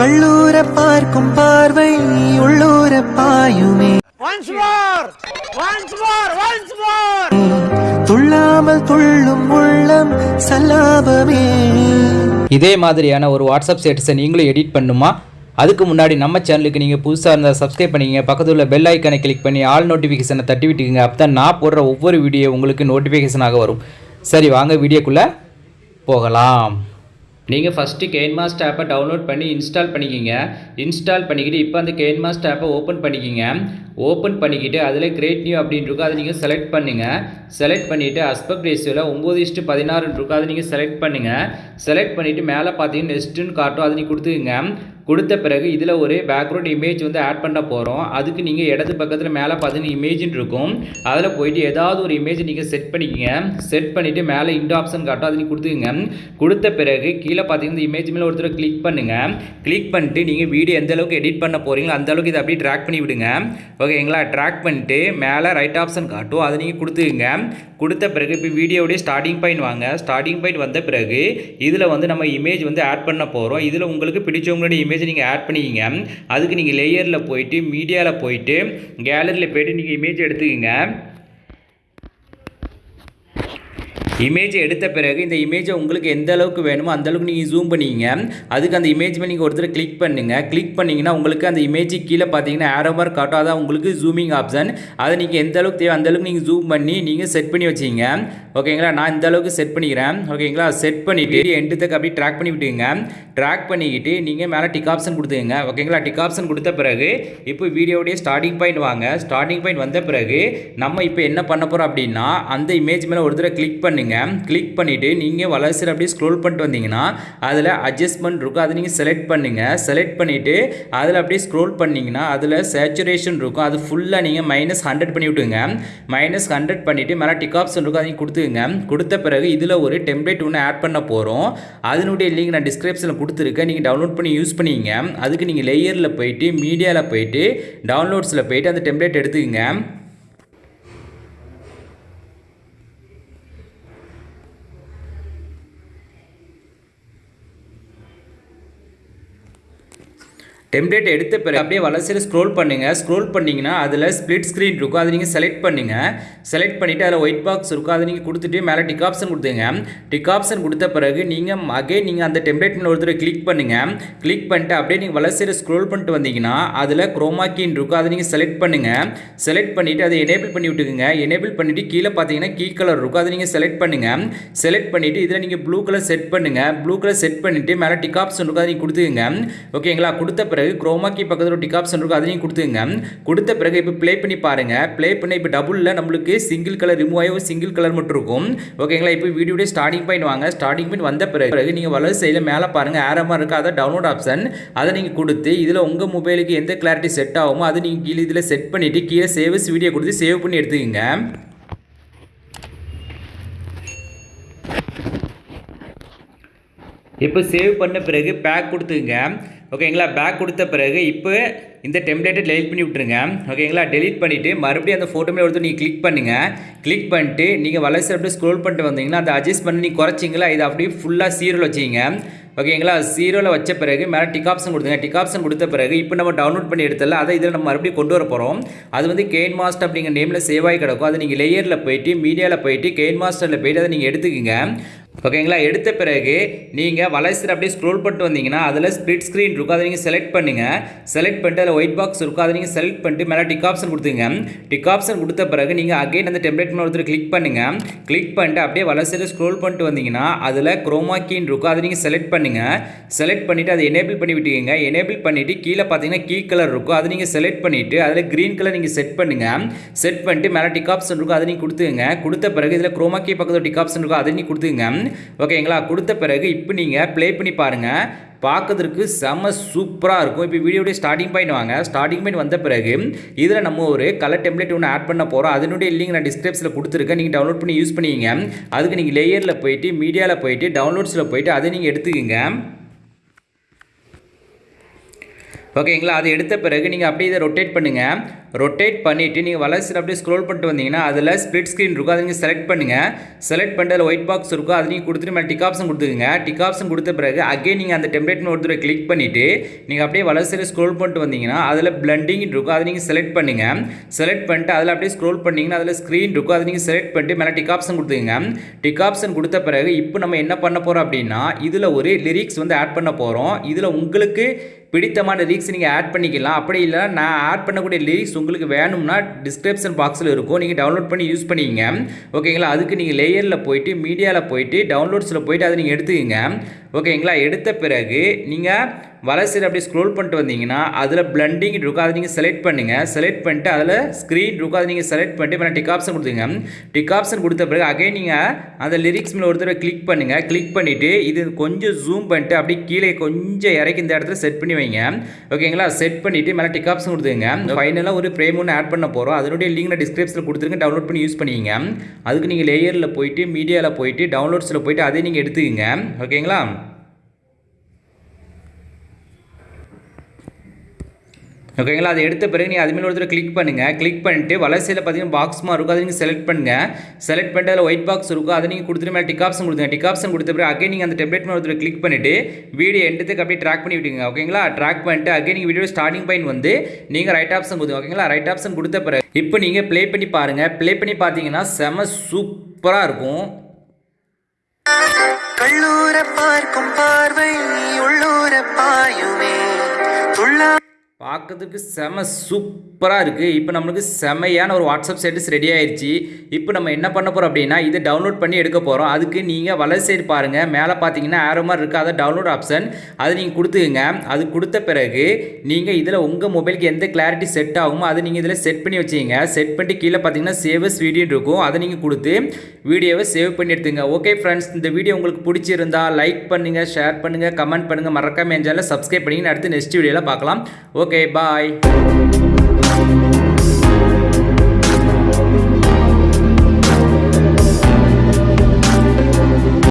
கள்ளூர பார்க்கும் பார்வை உள்ளூர பாயுமே. Once more! Once more! Once more! துள்ளாமல் துள்ளும் உள்ளம் சல்லாபமே. இதே மாதிரியான ஒரு வாட்ஸ்அப் ஸ்டேட்டஸை நீங்களும் எடிட் பண்ணுமா? அதுக்கு முன்னாடி நம்ம சேனலுக்கு நீங்கள் புதுசாக இருந்தால் சப்ஸ்கிரைப் பண்ணிக்கங்க. பக்கத்தில் உள்ள பெல் ஐக்கனை கிளிக் பண்ணி ஆல் நோட்டிஃபிகேஷனை தட்டி விட்டுக்குங்க. அப்போ தான் நான் போடுற ஒவ்வொரு வீடியோ உங்களுக்கு நோட்டிஃபிகேஷனாக வரும். சரி வாங்க வீடியோக்குள்ளே போகலாம். நீங்கள் ஃபஸ்ட்டு கேன்மாஸ்ட் ஆப்பை டவுன்லோட் பண்ணி இன்ஸ்டால் பண்ணிக்கிங்க. இன்ஸ்டால் பண்ணிக்கிட்டு இப்போ அந்த கேன்மாஸ்ட் ஆப்பை ஓப்பன் பண்ணிக்கிங்க. ஓப்பன் பண்ணிக்கிட்டு அதில் கிரேட் நியூ அப்படின்னு இருக்கும். அதை நீங்கள் செலக்ட் பண்ணுங்கள் செலக்ட் பண்ணிவிட்டு அஸ்பெக்ட் ரேஷியோவில் ஒம்பது இஸ்ட்டு பதினாறுன்னு இருக்கும். அதை நீங்கள் செலக்ட் பண்ணுங்கள் செலக்ட் பண்ணிவிட்டு மேலே பார்த்தீங்கன்னா நெஸ்ட்டுன்னு காட்டும். அதை நீங்கள் கொடுத்துக்குங்க. கொடுத்த பிறகு இதில் ஒரு பேக்ரவுண்ட் இமேஜ் வந்து ஆட் பண்ண போகிறோம் அதுக்கு நீங்கள் இடது பக்கத்தில் மேலே பார்த்தீங்கன்னா இமேஜ்னு இருக்கும். அதில் போயிட்டு ஏதாவது ஒரு இமேஜ் நீங்கள் செட் பண்ணிக்கங்க. செட் பண்ணிவிட்டு மேலே இண்டோ ஆப்ஷன் காட்டும். அது நீங்கள் கொடுத்துக்குங்க. கொடுத்த பிறகு கீழே பார்த்தீங்கன்னா இந்த இமேஜ் மேலே ஒருத்தர் கிளிக் பண்ணுங்கள் கிளிக் பண்ணிட்டு நீங்கள் வீடியோ எந்த அளவுக்கு எடிட் பண்ண போகிறீங்களோ அந்த அளவுக்கு இதை அப்படியே ட்ராக் பண்ணி விடுங்க. ஓகேங்களா ட்ராக் பண்ணிட்டு மேலே ரைட் ஆப்ஷன் காட்டும். அதை நீங்கள் கொடுத்துக்குங்க. கொடுத்த பிறகு இப்போ வீடியோடைய ஸ்டார்டிங் பாயிண்ட் வாங்க. ஸ்டார்டிங் பாயிண்ட் வந்த பிறகு இதில் வந்து நம்ம இமேஜ் வந்து ஆட் பண்ண போகிறோம் இதில் உங்களுக்கு பிடிச்சவங்களுடைய இமேஜ் நீங்கள் ஆட் பண்ணிக்கிங்க. அதுக்கு நீங்கள் லேயரில் போயிட்டு மீடியாவில் போயிட்டு கேலரியில் போயிட்டு நீங்கள் இமேஜ் எடுத்துக்கிங்க. இமேஜ் எடுத்த பிறகு இந்த இமேஜை உங்களுக்கு எந்த அளவுக்கு வேணுமோ அந்த அளவுக்கு நீங்கள் ஜூம் பண்ணிங்க. அதுக்கு அந்த இமேஜ் மேலே நீங்கள் ஒருத்தர் கிளிக் பண்ணுங்கள் கிளிக் பண்ணிங்கன்னா உங்களுக்கு அந்த இமேஜ் கீழே பார்த்தீங்கன்னா ஆரோ மார்க் காட்டும். அதான் உங்களுக்கு ஜூமிங் ஆப்ஷன் அதை நீங்கள் எந்த அளவுக்கு தேவை அந்த அளவுக்கு நீங்கள் ஜூம் பண்ணி நீங்கள் செட் பண்ணி வச்சிங்க. ஓகேங்களா நான் இந்த அளவுக்கு செட் பண்ணிக்கிறேன். ஓகேங்களா செட் பண்ணிவிட்டு எண்டுத்துக்கு அப்படியே ட்ராக் பண்ணி விட்டுங்க ட்ராக் பண்ணிக்கிட்டு நீங்கள் மேலே டிக் ஆப்ஷன் கொடுத்துங்க ஓகேங்களா டிக் ஆப்ஷன் கொடுத்த பிறகு இப்போ வீடியோடைய ஸ்டார்டிங் பாயிண்ட் வாங்க. ஸ்டார்டிங் பாயிண்ட் வந்த பிறகு நம்ம இப்போ என்ன பண்ண போகிறோம் அப்படின்னா அந்த இமேஜ் மேலே ஒரு தடவை கிளிக் பண்ணுங்க. கிளிக் பண்ணிவிட்டு நீங்கள் வளர்ச்சியில் அப்படியே ஸ்க்ரோல் பண்ணிட்டு வந்தீங்கன்னா அதில் அட்ஜஸ்ட்மெண்ட் இருக்கும். அதை நீங்கள் செலக்ட் பண்ணுங்கள் செலக்ட் பண்ணிவிட்டு அதில் அப்படியே ஸ்க்ரோல் பண்ணிங்கன்னா அதில் சேச்சுரேஷன் இருக்கும். அது ஃபுல்லாக நீங்கள் மைனஸ் ஹண்ட்ரட் பண்ணி விட்டுங்க மைனஸ் ஹண்ட்ரட் பண்ணிவிட்டு மேலே டிக் ஆப்ஷன் இருக்கும். அதையும் கொடுத்துங்க கொடுத்த பிறகு இதில் ஒரு டெம்ப்ளேட் ஒன்று ஆட் பண்ண போகிறோம் அதனுடைய லிங்க் நான் டிஸ்கிரிப்ஷனில் கொடுத்துருக்கேன். நீங்கள் டவுன்லோட் பண்ணி யூஸ் பண்ணிங்க. அதுக்கு நீங்கள் லேயரில் போயிட்டு மீடியாவில் போயிட்டு டவுன்லோட்ஸில் போயிட்டு அந்த டெம்ப்ளேட் எடுத்துக்கங்க. டெம்ப்ளேட் எடுத்த பிறகு அப்படியே வளர்ச்சியில் ஸ்க்ரோல் பண்ணுங்கள் ஸ்க்ரோல் பண்ணிங்கன்னா அதில் ஸ்ப்ளிட் ஸ்க்ரீன் இருக்கும். அதை நீங்கள் செலக்ட் பண்ணுங்கள் செலக்ட் பண்ணிவிட்டு அதில் ஒயிட் பாக்ஸ் இருக்கும். அதை நீங்கள் கொடுத்துட்டு மேலே டிக் ஆப்ஷன் கொடுத்துங்க டிக் ஆப்ஷன் கொடுத்த பிறகு நீங்கள் அகைன் நீங்கள் அந்த டெம்ப்ளேட் மேலே ஒருத்தர் கிளிக் பண்ணுங்கள் கிளிக் பண்ணிட்டு அப்படியே நீங்கள் வளர்ச்சியில் ஸ்க்ரோல் பண்ணிட்டு வந்தீங்கன்னா அதில் குரோமாக்கின் இருக்கும். அதை நீங்கள் செலக்ட் பண்ணுங்கள் செலக்ட் பண்ணிவிட்டு அதை எனேபிள் பண்ணி விட்டுக்குங்க. எனேபிள் பண்ணிவிட்டு கீழே பார்த்தீங்கன்னா கீ கலர் இருக்கும். அதை நீங்கள் செலக்ட் பண்ணுங்கள் செலக்ட் பண்ணிவிட்டு இதில் நீங்கள் ப்ளூ கலர் செட் பண்ணுங்கள் ப்ளூ கலர் செட் பண்ணிவிட்டு மேலே டிக் ஆப்ஷன் இருக்கும். அதை நீங்கள் கொடுத்துக்குங்க. ஓகேங்களா கொடுத்த பிறகு குரோமா கீ பக்கத்தில் ஒரு டிக் ஆப்ஷன் இருக்கும் அதையும் கொடுத்துங்க. கொடுத்த பிறகு இப்போ ப்ளே பண்ணி பாருங்கள் ப்ளே பண்ணி இப்போ டபுளில் நம்மளுக்கு சிங்கிள் கலர் ரிமூவ் ஆகி ஒரு சிங்கிள் கலர் மட்டும் இருக்கும். ஓகேங்களா இப்போ வீடியோடைய ஸ்டார்டிங் பாயிண்ட் வாங்க. ஸ்டார்டிங் பாயிண்ட் வந்த பிறகு பிறகு நீங்கள் வலது சைடில் மேலே பாருங்கள் ஆரமாக இருக்குது அதை டவுன்லோட் ஆப்ஷன் அதை நீங்கள் கொடுத்து இதில் உங்கள் மொபைலுக்கு எந்த கிளாரிட்டி செட் ஆகுமோ அதை நீங்கள் கீழே இதில் செட் பண்ணிவிட்டு கீழே சேவ்ஸ் வீடியோ கொடுத்து சேவ் பண்ணி எடுத்துக்கோங்க. இப்போ சேவ் பண்ண பிறகு பேக் கொடுத்துங்க ஓகேங்களா பேக் கொடுத்த பிறகு இப்போ இந்த டெம்ப்ளேட்டை டெலிட் பண்ணி விட்ருங்க ஓகேங்களா டெலிட் பண்ணிவிட்டு மறுபடியும் அந்த ஃபோட்டோ மேலே ஒருத்தர் நீங்கள் கிளிக் பண்ணுங்கள் கிளிக் பண்ணிட்டு நீங்கள் வளர்ச்சி அப்படியே ஸ்க்ரோல் பண்ணிட்டு வந்தீங்கன்னா அதை அட்ஜஸ்ட் பண்ணி நீங்கள் குறைச்சிங்களா இதை அப்படியே ஃபுல்லாக சீரோவில் வச்சிங்க ஓகேங்களா சீரோவில் வச்ச பிறகு மேலே டிக் ஆப்ஷன் கொடுத்துங்க டிக் ஆப்ஷன் கொடுத்த பிறகு இப்போ நம்ம டவுன்லோட் பண்ணி எடுத்தல அதை இதில் நம்ம மறுபடியும் கொண்டு வர போகிறோம் அது வந்து கெயின் மாஸ்டர் அப்படிங்கிற நேமில் சேவ் ஆகி கிடக்கும். அது நீங்கள் லேயரில் போயிட்டு மீடியாவில் போயிட்டு கெயின் மாஸ்டரில் போயிட்டு அதை நீங்கள் எடுத்துக்கங்க. ஓகேங்களா? எடுத்த பிறகு நீங்கள் வளர்ச்சியில் அப்படியே ஸ்க்ரோல் பண்ணிட்டு வந்தீங்கன்னா அதில் ஸ்பிளிட் ஸ்க்ரீன் இருக்கும் அதை நீங்கள் செலக்ட் பண்ணுங்கள் செலக்ட் பண்ணிட்டு அதில் ஒயிட் பாக்ஸ் இருக்கும் அதை நீங்கள் செலக்ட் பண்ணிட்டு மேலே டிக் ஆப்ஷன் கொடுத்துங்க டிக் ஆப்ஷன் கொடுத்த பிறகு நீங்கள் அகைன் அந்த டெம்ப்ளேட் மேலே ஒருத்தர் கிளிக் பண்ணுங்கள் கிளிக் பண்ணிட்டு அப்படியே வளர்ச்சியில் ஸ்க்ரோல் பண்ணிட்டு வந்தீங்கன்னா அதில் குரோமாக்கின் இருக்கும் அதை நீங்கள் செலக்ட் பண்ணுங்கள் செலக்ட் பண்ணிவிட்டு அதை எனேபிள் பண்ணி விட்டுக்கங்க. எனேபிள் பண்ணிவிட்டு கீழே பார்த்தீங்கன்னா கீ கலர் இருக்கும். அதை நீங்கள் செலக்ட் பண்ணிவிட்டு அதில் க்ரீன் கலர் நீங்கள் செட் பண்ணுங்கள் செட் பண்ணிட்டு மேலே டிக் ஆப்ஷன் இருக்கும் அதை நீங்கள் கொடுத்துங்க கொடுத்த பிறகு இதில் குரோமாக்கி பக்கத்தில் டிக் ஆப்ஷன் இருக்கும் அதை நீங்கள் கொடுத்துங்க ஓகேங்களா? கொடுத்த பிறகு இப்போ நீங்கள் ப்ளே பண்ணி பாருங்கள் பார்க்கறதுக்கு செம்ம சூப்பராக இருக்கும். இப்போ வீடியோடைய ஸ்டார்டிங் பாயிண்ட் வாங்க. ஸ்டார்டிங் பாயிண்ட் வந்த பிறகு இதில் நம்ம ஒரு கலர் டெம்ப்ளேட் ஒன்று ஆட் பண்ண போகிறோம் அதனுடைய லிங்க் நான் டிஸ்கிரிப்ஷனில் கொடுத்துருக்கேன். நீங்கள் டவுன்லோட் பண்ணி யூஸ் பண்ணிக்கிங்க அதுக்கு நீங்கள் லேயரில் போயிட்டு மீடியாவில் போயிட்டு டவுன்லோட்ஸில் போயிட்டு அதை நீங்கள் எடுத்துக்கோங்க. ஓகேங்களா? அது எடுத்த பிறகு நீங்கள் அப்படியே இதை ரொட்டேட் பண்ணுங்கள் ரொட்டேட் பண்ணிவிட்டு நீங்கள் வளர்ச்சி அப்படியே ஸ்க்ரோல் பண்ணிட்டு வந்தீங்கன்னா அதில் ஸ்ப்ளிட் ஸ்க்ரீன் இருக்கும். அதை நீங்கள் செலக்ட் பண்ணுங்கள் செலக்ட் பண்ணிட்டு அதில் ஒயிட் பாக்ஸ் இருக்கும். அது நீங்கள் கொடுத்துட்டு மேலே டிக் ஆப்ஷன் கொடுத்துக்குங்க. டிக் ஆப்ஷன் கொடுத்த பிறகு அகைன் நீங்கள் அந்த டெம்ப்ளேட்னு ஒரு தடவை கிளிக் பண்ணிவிட்டு நீங்கள் அப்படியே வளர்ச்சியில் ஸ்க்ரோல் பண்ணிட்டு வந்தீங்கன்னா அதில் பிளண்டிங் இருக்கும். அதை நீங்கள் செலக்ட் பண்ணுங்கள் செலக்ட் பண்ணிட்டு அதில் அப்படியே ஸ்க்ரோல் பண்ணிங்கன்னா அதில் ஸ்க்ரீன் இருக்கும். அதை நீங்கள் செலக்ட் பண்ணிட்டு மேலே டிக் ஆப்ஷன் கொடுத்துங்க டிக் ஆப்ஷன் கொடுத்த பிறகு இப்போ நம்ம என்ன பண்ண போகிறோம் அப்படின்னா இதில் ஒரு லிரிக்ஸ் வந்து ஆட் பண்ண போகிறோம் இதில் உங்களுக்கு பிடித்தமான லிரிக்ஸ் நீங்கள் ஆட் பண்ணிக்கலாம். அப்படி இல்லை நான் ஆட் பண்ணக்கூடிய லிரிக்ஸ் உங்களுக்கு வேணும்னா டிஸ்கிரிப்ஷன் பாக்ஸில் இருக்கும். நீங்கள் டவுன்லோட் பண்ணி யூஸ் பண்ணிக்கங்க. ஓகேங்களா அதுக்கு நீங்கள் லேயரில் போயிட்டு மீடியாவில் போயிட்டு டவுன்லோட்ஸில் போயிட்டு அதை நீங்கள் எடுத்துக்கங்க. ஓகேங்களா எடுத்த பிறகு நீங்கள் வலசையில் அப்படியே ஸ்க்ரோல் பண்ணிட்டு வந்தீங்கன்னா அதில் பிளண்டிங் இருக்கும் அதை நீங்கள் செலக்ட் பண்ணுங்கள் செலக்ட் பண்ணிட்டு அதில் ஸ்க்ரீன் இருக்கும் அதை நீங்கள் செலக்ட் பண்ணிட்டு மேலே டிக் ஆப்ஷன் கொடுத்துங்க டிக் ஆப்ஷன் கொடுத்த பிறகு அகைன் நீங்கள் அந்த லிரிக்ஸ் மேலே ஒரு தடவை கிளிக் பண்ணுங்கள் கிளிக் பண்ணிவிட்டு இது கொஞ்சம் ஜூம் பண்ணிட்டு அப்படியே கீழே கொஞ்சம் இறக்கி இந்த இடத்துல செட் பண்ணி வைங்க. ஓகேங்களா செட் பண்ணிவிட்டு மேலே டிக் ஆப்ஷன் கொடுத்துங்க ஃபைனலாக ஒரு ஃப்ரேம் ஒன்று ஆட் பண்ண போகிறோம் அதனுடைய லிங்க் நான் டிஸ்கிரிப்ஷனில் கொடுத்துருங்க. டவுன்லோட் பண்ணி யூஸ் பண்ணிக்கங்க. அதுக்கு நீங்கள் லேயரில் போயிட்டு மீடியாவில் போயிட்டு டவுன்லோட்ஸில் போயிட்டு அதை நீங்கள் எடுத்துக்கங்க. ஓகேங்களா ஓகேங்களா அதை எடுத்த பிறகு நீங்கள் அதுமாரி ஒருத்தர் கிளிக் பண்ணுங்கள் கிளிக் பண்ணிட்டு வலசையில் பார்த்தீங்கன்னா பாக்ஸ் மாதிரி இருக்கும். அதை நீங்கள் செலக்ட் பண்ணுங்கள் செலக்ட் பண்ணிட்டு அதில் ஒயிட் பாக்ஸ் இருக்கும். அதை நீங்கள் கொடுத்துட்டு மேலே டிக் ஆப்ஷன் கொடுத்துங்க டிக் ஆப்ஷன் கொடுத்த பிறகு அகைன் நீங்கள் அந்த டெப்லெட் மேலே ஒருத்தர் கிளிக் பண்ணிவிட்டு வீடியோ எண்டத்துக்கு அப்படியே ட்ராக் பண்ணி விட்டுங்க ஓகேங்களா ட்ராக் பண்ணிட்டு அகைன் நீங்கள் வீடியோ ஸ்டார்டிங் பாயிண்ட் வந்து நீங்கள் ரைட் ஆப்ஷன் கொடுங்க ஓகேங்களா ரைட் ஆப்ஷன் கொடுத்த பிறகு இப்போ நீங்கள் ப்ளே பண்ணி பாருங்கள் ப்ளே பண்ணி பார்த்தீங்கன்னா செம சூப்பராக இருக்கும். கல்லூரை பார்க்கும் பார்வை உள்ளூரை பார்க்கறதுக்கு செம சூப்பராக இருக்குது இப்போ நம்மளுக்கு செமையான ஒரு வாட்ஸ்அப் ஸ்டேட்டஸ் ரெடி ஆயிடுச்சு இப்போ நம்ம என்ன பண்ண போகிறோம் அப்படின்னா இதை டவுன்லோட் பண்ணி எடுக்க போகிறோம் அதுக்கு நீங்கள் வலது சைடு பாருங்கள் மேலே பார்த்தீங்கன்னா ஆரோ மாதிரி இருக்குது அதை டவுன்லோட் ஆப்ஷன் அது நீங்கள் கொடுத்துக்குங்க. அது கொடுத்த பிறகு நீங்கள் இதில் உங்கள் மொபைலுக்கு எந்த கிளாரிட்டி செட் ஆகுமோ அதை நீங்கள் இதில் செட் பண்ணி வச்சுங்க செட் பண்ணிட்டு கீழே பார்த்தீங்கன்னா சேவஸ் வீடியோ இருக்கும். அதை நீங்கள் கொடுத்து வீடியோவை சேவ் பண்ணி எடுத்துங்க ஓகே ஃப்ரெண்ட்ஸ் இந்த வீடியோ உங்களுக்கு பிடிச்சிருந்தா லைக் பண்ணுங்கள் ஷேர் பண்ணுங்கள் கமெண்ட் பண்ணுங்கள் மறக்காம எஞ்சாலும் சப்ஸ்கிரைப் பண்ணிங்க அடுத்து நெக்ஸ்ட் வீடியோவில் பார்க்கலாம். Okay Okay, bye.